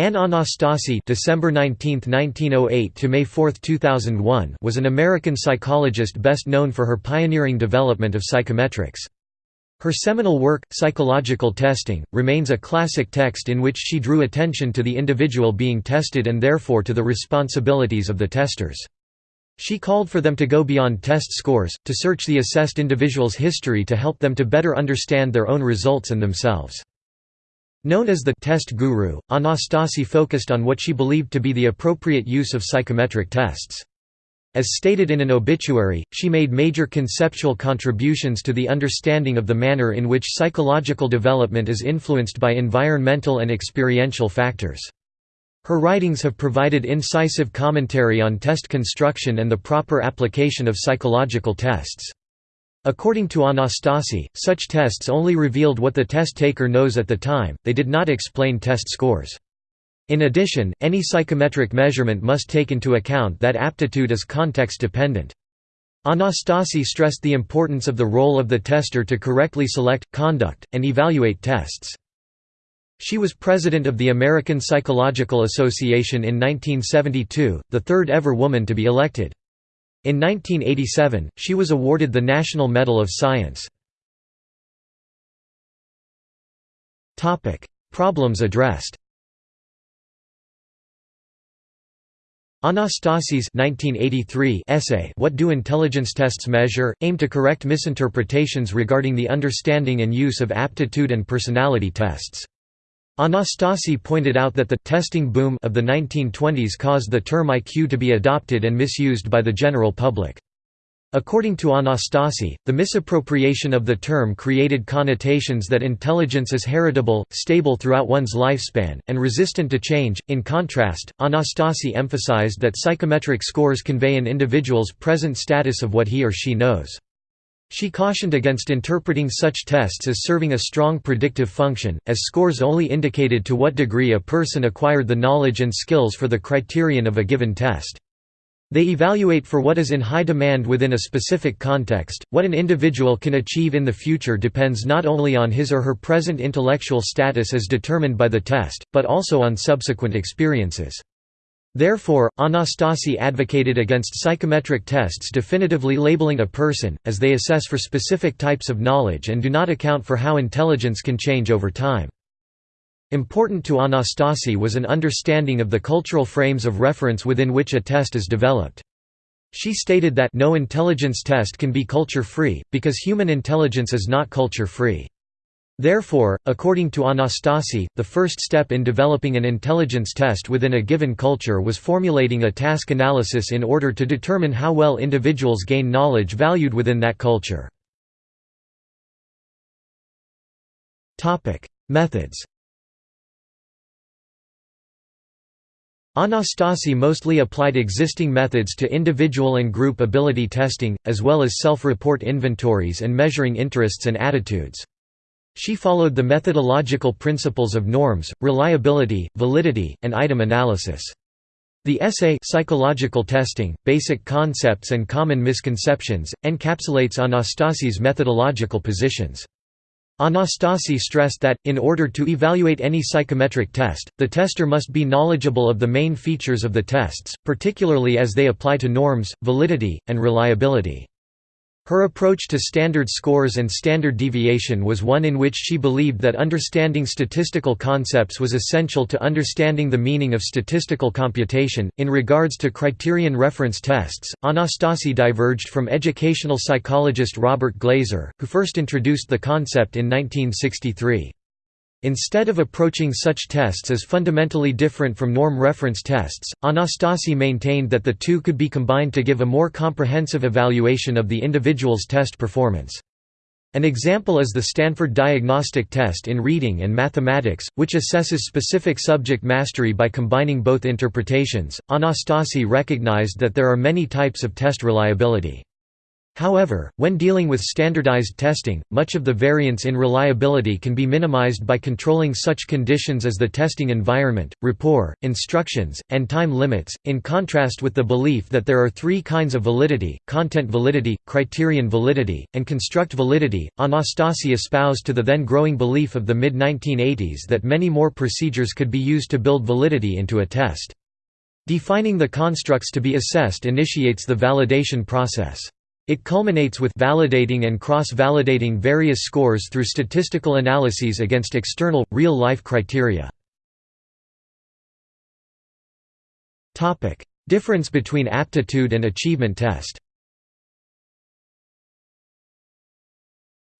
Anne Anastasi December 19, 1908 to May 4, 2001 was an American psychologist best known for her pioneering development of psychometrics. Her seminal work, Psychological Testing, remains a classic text in which she drew attention to the individual being tested and therefore to the responsibilities of the testers. She called for them to go beyond test scores, to search the assessed individual's history to help them to better understand their own results and themselves. Known as the test guru, Anastasi focused on what she believed to be the appropriate use of psychometric tests. As stated in an obituary, she made major conceptual contributions to the understanding of the manner in which psychological development is influenced by environmental and experiential factors. Her writings have provided incisive commentary on test construction and the proper application of psychological tests. According to Anastasi, such tests only revealed what the test taker knows at the time, they did not explain test scores. In addition, any psychometric measurement must take into account that aptitude is context-dependent. Anastasi stressed the importance of the role of the tester to correctly select, conduct, and evaluate tests. She was president of the American Psychological Association in 1972, the third ever woman to be elected. In 1987, she was awarded the National Medal of Science. Problems addressed Anastasi's 1983 essay What Do Intelligence Tests Measure? aimed to correct misinterpretations regarding the understanding and use of aptitude and personality tests. Anastasi pointed out that the testing boom of the 1920s caused the term IQ to be adopted and misused by the general public. According to Anastasi, the misappropriation of the term created connotations that intelligence is heritable, stable throughout one's lifespan, and resistant to change. In contrast, Anastasi emphasized that psychometric scores convey an individual's present status of what he or she knows. She cautioned against interpreting such tests as serving a strong predictive function, as scores only indicated to what degree a person acquired the knowledge and skills for the criterion of a given test. They evaluate for what is in high demand within a specific context. What an individual can achieve in the future depends not only on his or her present intellectual status as determined by the test, but also on subsequent experiences. Therefore, Anastasi advocated against psychometric tests definitively labeling a person, as they assess for specific types of knowledge and do not account for how intelligence can change over time. Important to Anastasi was an understanding of the cultural frames of reference within which a test is developed. She stated that no intelligence test can be culture-free, because human intelligence is not culture-free. Therefore, according to Anastasi, the first step in developing an intelligence test within a given culture was formulating a task analysis in order to determine how well individuals gain knowledge valued within that culture. Methods Anastasi mostly applied existing methods to individual and group ability testing, as well as self-report inventories and measuring interests and attitudes. She followed the methodological principles of norms, reliability, validity, and item analysis. The essay Psychological Testing, Basic Concepts and Common Misconceptions, encapsulates Anastasi's methodological positions. Anastasi stressed that, in order to evaluate any psychometric test, the tester must be knowledgeable of the main features of the tests, particularly as they apply to norms, validity, and reliability. Her approach to standard scores and standard deviation was one in which she believed that understanding statistical concepts was essential to understanding the meaning of statistical computation. In regards to criterion reference tests, Anastasi diverged from educational psychologist Robert Glaser, who first introduced the concept in 1963. Instead of approaching such tests as fundamentally different from norm reference tests, Anastasi maintained that the two could be combined to give a more comprehensive evaluation of the individual's test performance. An example is the Stanford Diagnostic Test in Reading and Mathematics, which assesses specific subject mastery by combining both interpretations. Anastasi recognized that there are many types of test reliability. However, when dealing with standardized testing, much of the variance in reliability can be minimized by controlling such conditions as the testing environment, rapport, instructions, and time limits, in contrast with the belief that there are three kinds of validity, content validity, criterion validity, and construct validity. Anastasi espoused to the then growing belief of the mid-1980s that many more procedures could be used to build validity into a test. Defining the constructs to be assessed initiates the validation process. It culminates with validating and cross-validating various scores through statistical analyses against external, real-life criteria. Difference between aptitude and achievement test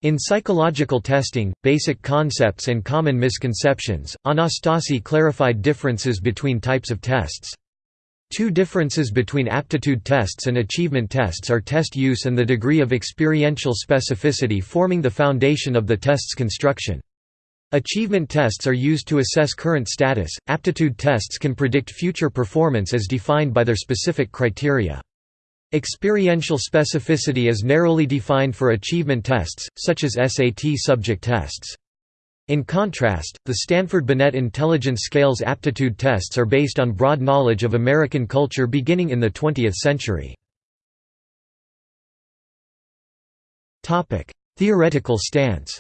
In psychological testing, basic concepts and common misconceptions, Anastasi clarified differences between types of tests. Two differences between aptitude tests and achievement tests are test use and the degree of experiential specificity forming the foundation of the test's construction. Achievement tests are used to assess current status, aptitude tests can predict future performance as defined by their specific criteria. Experiential specificity is narrowly defined for achievement tests, such as SAT subject tests. In contrast, the Stanford-Binet Intelligence Scales aptitude tests are based on broad knowledge of American culture beginning in the 20th century. Theoretical stance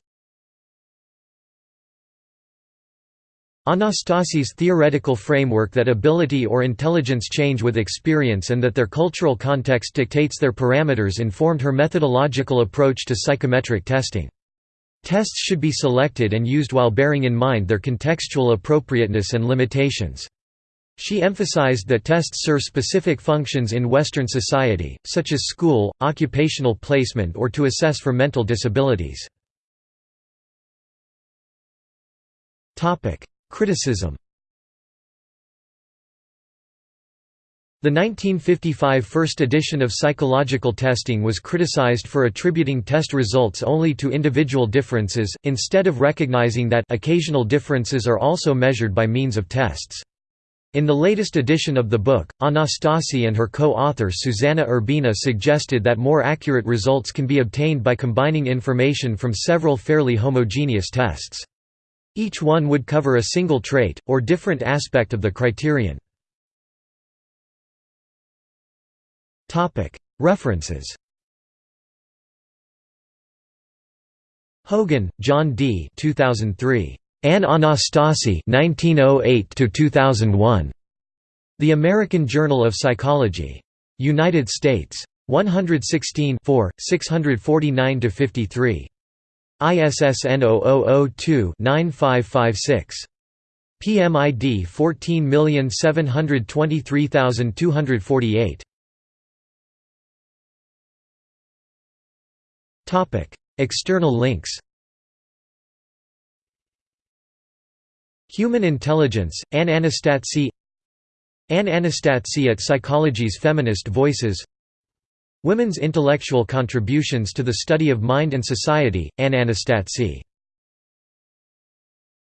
Anastasi's theoretical framework that ability or intelligence change with experience and that their cultural context dictates their parameters informed her methodological approach to psychometric testing. Tests should be selected and used while bearing in mind their contextual appropriateness and limitations. She emphasized that tests serve specific functions in Western society, such as school, occupational placement or to assess for mental disabilities. Criticism The 1955 first edition of psychological testing was criticized for attributing test results only to individual differences, instead of recognizing that occasional differences are also measured by means of tests. In the latest edition of the book, Anastasi and her co-author Susanna Urbina suggested that more accurate results can be obtained by combining information from several fairly homogeneous tests. Each one would cover a single trait, or different aspect of the criterion. References Hogan, John D. 2003. Anne Anastasi 1908–2001. The American Journal of Psychology. United States. 116 649–53. ISSN 0002-9556. PMID 14723248. External links Human Intelligence, Anne Anastasi Anne Anastasi at Psychology's Feminist Voices Women's Intellectual Contributions to the Study of Mind and Society, Anne Anastasi